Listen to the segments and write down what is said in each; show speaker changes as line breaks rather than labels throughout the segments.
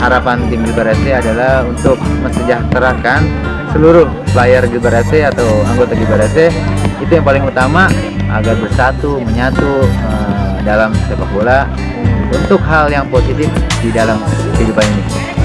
harapan tim Gilbar FC adalah untuk mensejahterakan seluruh player Gilbar FC atau anggota Gilbar FC itu yang paling utama agar bersatu menyatu uh, dalam sepak bola untuk hal yang positif di dalam kehidupan ini.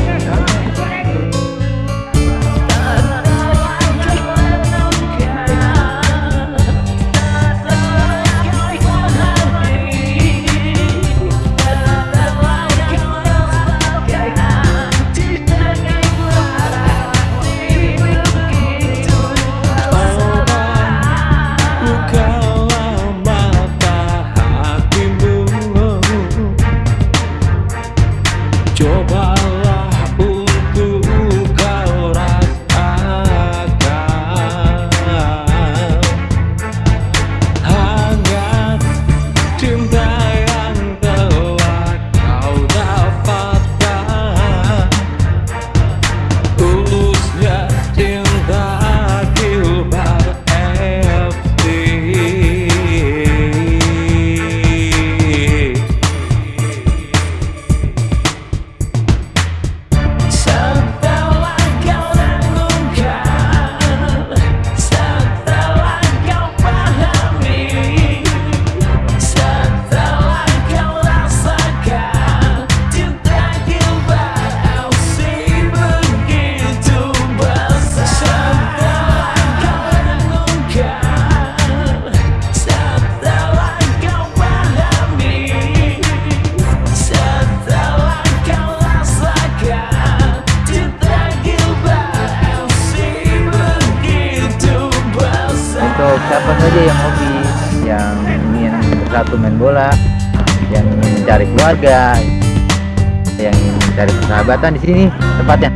Bersatu main bola yang ingin mencari keluarga yang ingin mencari persahabatan di sini tempatnya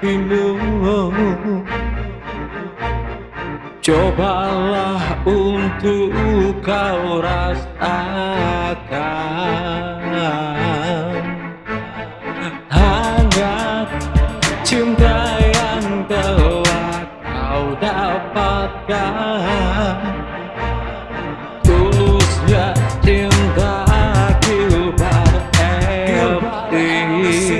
hidupmu
Cobalah untuk kau rasakan. Hangat cinta yang telah kau dapatkan. Tulusnya cinta Gilbert Elfries